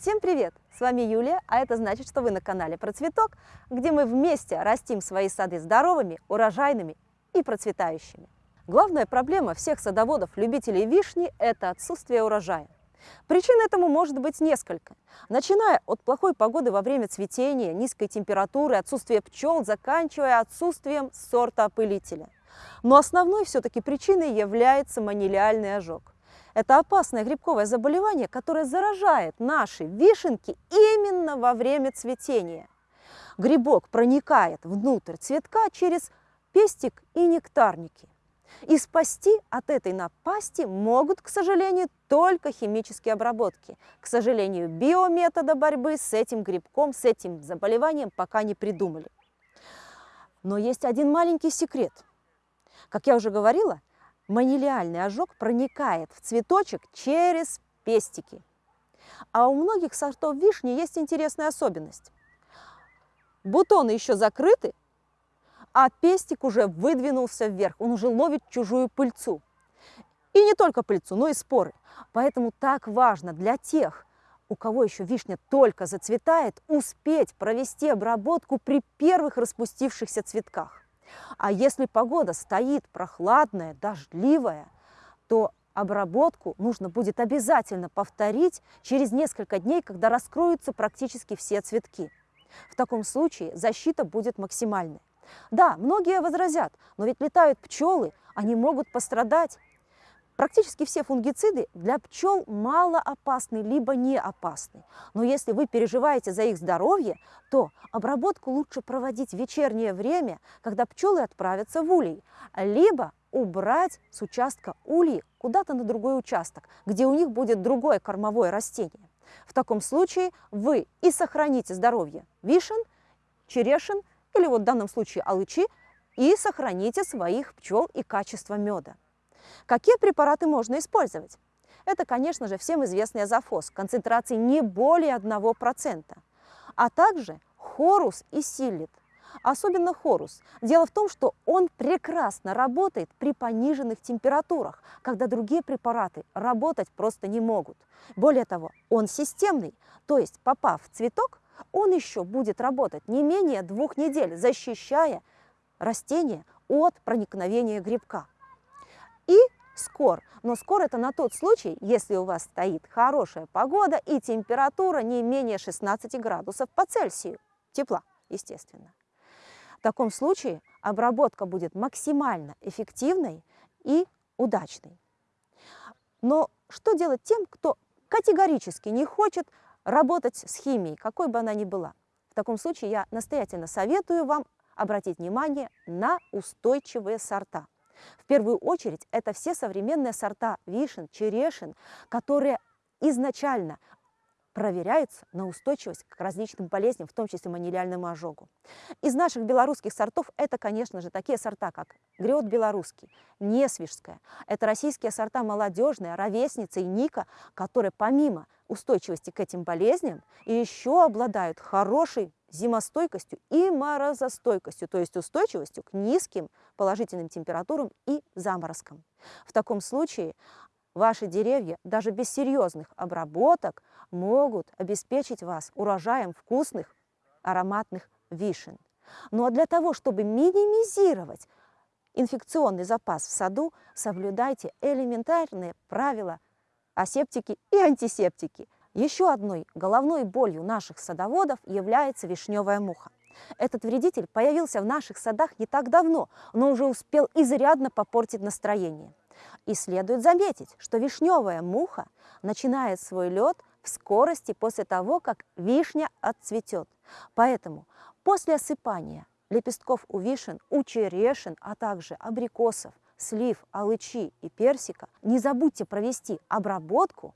Всем привет! С вами Юлия, а это значит, что вы на канале Про Цветок, где мы вместе растим свои сады здоровыми, урожайными и процветающими. Главная проблема всех садоводов-любителей вишни – это отсутствие урожая. Причин этому может быть несколько. Начиная от плохой погоды во время цветения, низкой температуры, отсутствия пчел, заканчивая отсутствием сорта опылителя. Но основной все-таки причиной является манилиальный ожог. Это опасное грибковое заболевание, которое заражает наши вишенки именно во время цветения. Грибок проникает внутрь цветка через пестик и нектарники. И спасти от этой напасти могут, к сожалению, только химические обработки. К сожалению, биометода борьбы с этим грибком, с этим заболеванием пока не придумали. Но есть один маленький секрет. Как я уже говорила, манилиальный ожог проникает в цветочек через пестики. А у многих сортов вишни есть интересная особенность. Бутоны еще закрыты, а пестик уже выдвинулся вверх, он уже ловит чужую пыльцу. И не только пыльцу, но и споры. Поэтому так важно для тех, у кого еще вишня только зацветает, успеть провести обработку при первых распустившихся цветках. А если погода стоит прохладная, дождливая, то обработку нужно будет обязательно повторить через несколько дней, когда раскроются практически все цветки. В таком случае защита будет максимальной. Да, многие возразят, но ведь летают пчелы, они могут пострадать. Практически все фунгициды для пчел мало опасны, либо не опасны. Но если вы переживаете за их здоровье, то обработку лучше проводить в вечернее время, когда пчелы отправятся в улей, либо убрать с участка ульи куда-то на другой участок, где у них будет другое кормовое растение. В таком случае вы и сохраните здоровье вишен, черешин или вот в данном случае алычи, и сохраните своих пчел и качество меда. Какие препараты можно использовать? Это, конечно же, всем известный азофос, концентрации не более 1%, а также хорус и силит. Особенно хорус. Дело в том, что он прекрасно работает при пониженных температурах, когда другие препараты работать просто не могут. Более того, он системный, то есть попав в цветок, он еще будет работать не менее двух недель, защищая растение от проникновения грибка. И скор. Но скор это на тот случай, если у вас стоит хорошая погода и температура не менее 16 градусов по Цельсию. Тепла, естественно. В таком случае обработка будет максимально эффективной и удачной. Но что делать тем, кто категорически не хочет работать с химией, какой бы она ни была? В таком случае я настоятельно советую вам обратить внимание на устойчивые сорта. В первую очередь это все современные сорта вишен, черешин, которые изначально проверяются на устойчивость к различным болезням, в том числе манилиальному ожогу. Из наших белорусских сортов это, конечно же, такие сорта, как грет белорусский, несвежская. Это российские сорта молодежные, ровесница и ника, которые помимо устойчивости к этим болезням еще обладают хорошей зимостойкостью и морозостойкостью, то есть устойчивостью к низким положительным температурам и заморозкам. В таком случае ваши деревья даже без серьезных обработок могут обеспечить вас урожаем вкусных ароматных вишен. Ну а для того, чтобы минимизировать инфекционный запас в саду, соблюдайте элементарные правила асептики и антисептики – еще одной головной болью наших садоводов является вишневая муха. Этот вредитель появился в наших садах не так давно, но уже успел изрядно попортить настроение. И следует заметить, что вишневая муха начинает свой лед в скорости после того, как вишня отцветет. Поэтому после осыпания лепестков у вишен, у черешин, а также абрикосов, слив, алычи и персика не забудьте провести обработку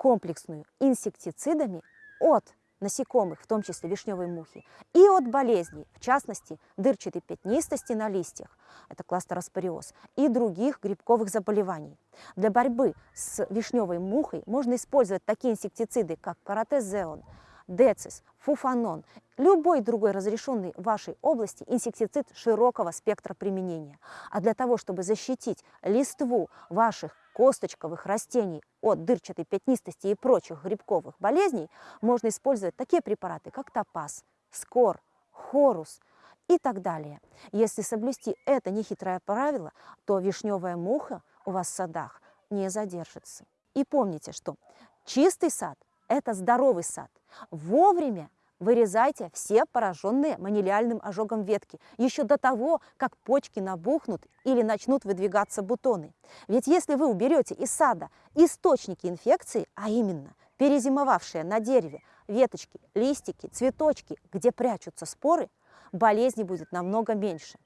комплексную инсектицидами от насекомых, в том числе вишневой мухи, и от болезней, в частности, дырчатой пятнистости на листьях, это кластероспориоз, и других грибковых заболеваний. Для борьбы с вишневой мухой можно использовать такие инсектициды, как каратезеон, децис, фуфанон, любой другой разрешенный в вашей области инсектицид широкого спектра применения. А для того, чтобы защитить листву ваших косточковых растений от дырчатой пятнистости и прочих грибковых болезней, можно использовать такие препараты, как топаз, скор, хорус и так далее. Если соблюсти это нехитрое правило, то вишневая муха у вас в садах не задержится. И помните, что чистый сад – это здоровый сад. Вовремя Вырезайте все пораженные манилиальным ожогом ветки еще до того, как почки набухнут или начнут выдвигаться бутоны. Ведь если вы уберете из сада источники инфекции, а именно перезимовавшие на дереве веточки, листики, цветочки, где прячутся споры, болезни будет намного меньше.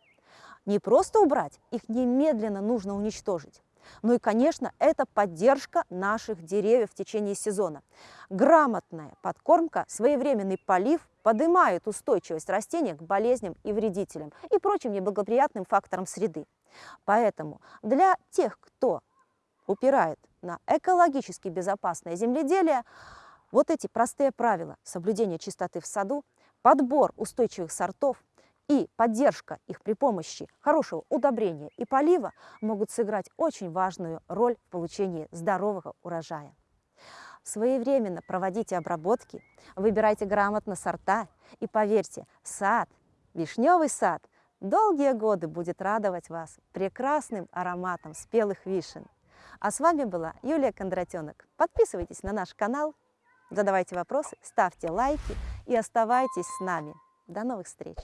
Не просто убрать, их немедленно нужно уничтожить. Ну и, конечно, это поддержка наших деревьев в течение сезона. Грамотная подкормка, своевременный полив поднимают устойчивость растения к болезням и вредителям и прочим неблагоприятным факторам среды. Поэтому для тех, кто упирает на экологически безопасное земледелие, вот эти простые правила соблюдения чистоты в саду, подбор устойчивых сортов – и поддержка их при помощи хорошего удобрения и полива могут сыграть очень важную роль в получении здорового урожая. Своевременно проводите обработки, выбирайте грамотно сорта и поверьте, сад, вишневый сад, долгие годы будет радовать вас прекрасным ароматом спелых вишен. А с вами была Юлия Кондратенок. Подписывайтесь на наш канал, задавайте вопросы, ставьте лайки и оставайтесь с нами. До новых встреч!